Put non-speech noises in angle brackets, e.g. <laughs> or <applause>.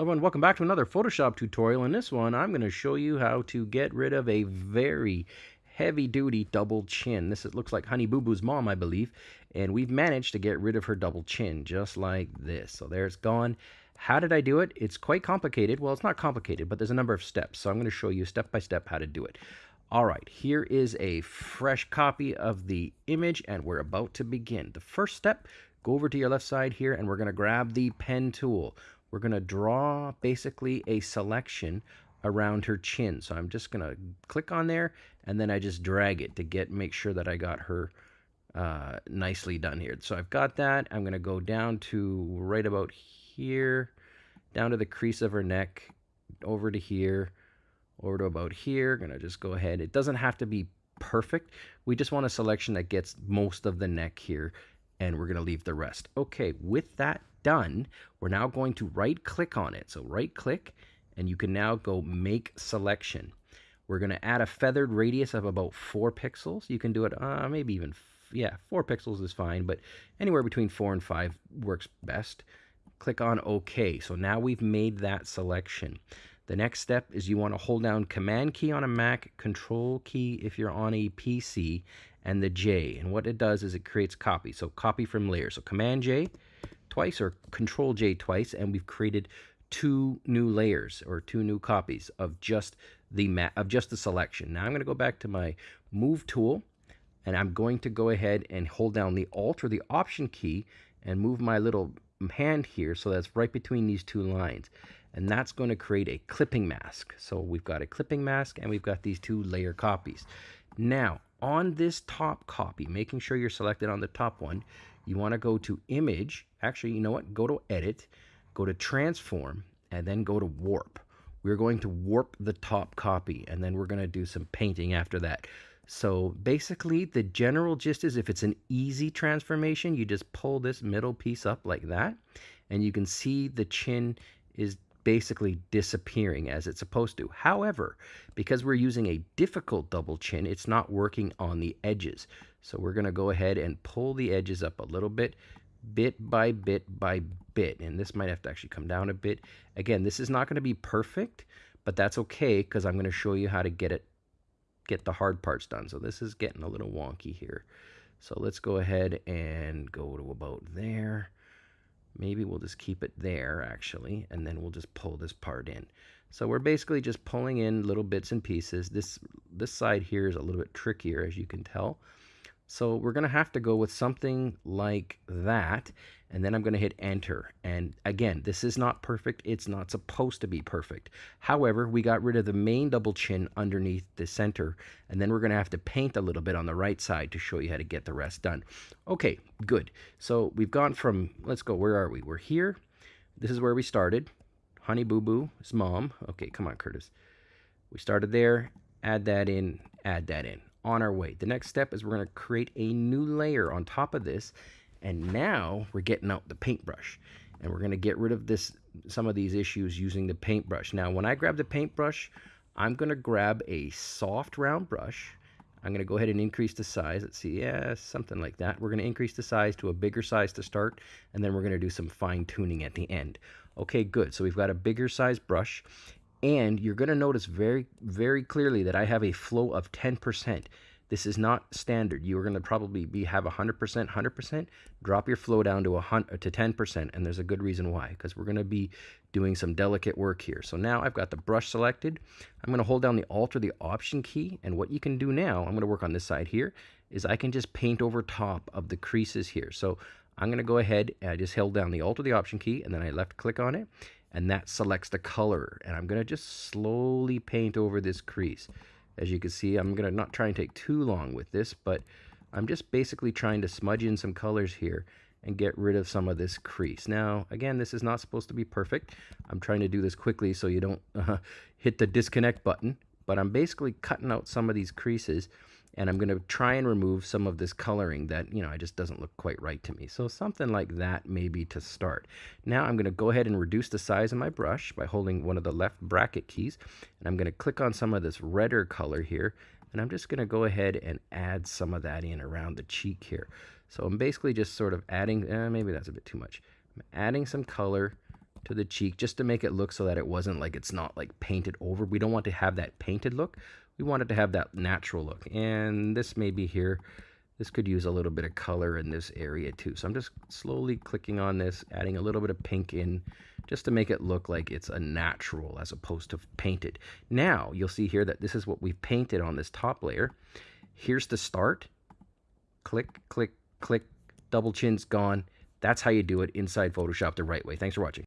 everyone, welcome back to another Photoshop tutorial. In this one, I'm going to show you how to get rid of a very heavy-duty double chin. This is, looks like Honey Boo Boo's mom, I believe, and we've managed to get rid of her double chin just like this. So there it's gone. How did I do it? It's quite complicated. Well, it's not complicated, but there's a number of steps. So I'm going to show you step by step how to do it. All right, here is a fresh copy of the image, and we're about to begin. The first step, go over to your left side here, and we're going to grab the pen tool we're going to draw basically a selection around her chin. So I'm just going to click on there and then I just drag it to get make sure that I got her uh, nicely done here. So I've got that. I'm going to go down to right about here, down to the crease of her neck, over to here, over to about here. Going to just go ahead. It doesn't have to be perfect. We just want a selection that gets most of the neck here and we're going to leave the rest. Okay, with that done, we're now going to right click on it. So right click and you can now go make selection. We're going to add a feathered radius of about four pixels. You can do it, uh, maybe even, yeah, four pixels is fine, but anywhere between four and five works best. Click on OK. So now we've made that selection. The next step is you want to hold down Command key on a Mac, Control key if you're on a PC, and the J. And what it does is it creates copy. So copy from layer. So Command J twice or Control J twice, and we've created two new layers or two new copies of just the map of just the selection. Now I'm going to go back to my Move tool, and I'm going to go ahead and hold down the Alt or the Option key and move my little hand here so that's right between these two lines and that's going to create a clipping mask so we've got a clipping mask and we've got these two layer copies now on this top copy, making sure you're selected on the top one, you want to go to image. Actually, you know what? Go to edit, go to transform, and then go to warp. We're going to warp the top copy, and then we're going to do some painting after that. So basically, the general gist is if it's an easy transformation, you just pull this middle piece up like that, and you can see the chin is basically disappearing as it's supposed to. However, because we're using a difficult double chin, it's not working on the edges. So we're going to go ahead and pull the edges up a little bit, bit by bit by bit. And this might have to actually come down a bit. Again, this is not going to be perfect, but that's okay because I'm going to show you how to get it, get the hard parts done. So this is getting a little wonky here. So let's go ahead and go to about there. Maybe we'll just keep it there actually, and then we'll just pull this part in. So we're basically just pulling in little bits and pieces. This, this side here is a little bit trickier as you can tell. So we're going to have to go with something like that. And then I'm going to hit enter. And again, this is not perfect. It's not supposed to be perfect. However, we got rid of the main double chin underneath the center. And then we're going to have to paint a little bit on the right side to show you how to get the rest done. Okay, good. So we've gone from, let's go, where are we? We're here. This is where we started. Honey Boo Boo Boo's mom. Okay, come on, Curtis. We started there. Add that in. Add that in on our way. The next step is we're going to create a new layer on top of this. And now we're getting out the paintbrush. And we're going to get rid of this some of these issues using the paintbrush. Now, when I grab the paintbrush, I'm going to grab a soft round brush. I'm going to go ahead and increase the size. Let's see, yeah, something like that. We're going to increase the size to a bigger size to start, and then we're going to do some fine tuning at the end. Okay, good. So we've got a bigger size brush, and you're going to notice very, very clearly that I have a flow of 10%. This is not standard. You're going to probably be have 100%, 100%. Drop your flow down to, a hundred to 10%, and there's a good reason why, because we're going to be doing some delicate work here. So now I've got the brush selected. I'm going to hold down the Alt or the Option key, and what you can do now, I'm going to work on this side here, is I can just paint over top of the creases here. So I'm going to go ahead and I just held down the Alt or the Option key, and then I left click on it, and that selects the color. And I'm going to just slowly paint over this crease. As you can see, I'm going to not try and take too long with this, but I'm just basically trying to smudge in some colors here and get rid of some of this crease. Now, again, this is not supposed to be perfect. I'm trying to do this quickly so you don't uh, <laughs> hit the disconnect button, but I'm basically cutting out some of these creases and I'm going to try and remove some of this coloring that, you know, it just doesn't look quite right to me. So something like that maybe to start. Now I'm going to go ahead and reduce the size of my brush by holding one of the left bracket keys. And I'm going to click on some of this redder color here. And I'm just going to go ahead and add some of that in around the cheek here. So I'm basically just sort of adding, eh, maybe that's a bit too much. I'm adding some color to the cheek just to make it look so that it wasn't like it's not like painted over. We don't want to have that painted look. We want it to have that natural look. And this maybe here, this could use a little bit of color in this area too. So I'm just slowly clicking on this, adding a little bit of pink in just to make it look like it's a natural as opposed to painted. Now you'll see here that this is what we've painted on this top layer. Here's the start. Click, click, click, double chin's gone. That's how you do it inside Photoshop the right way. Thanks for watching.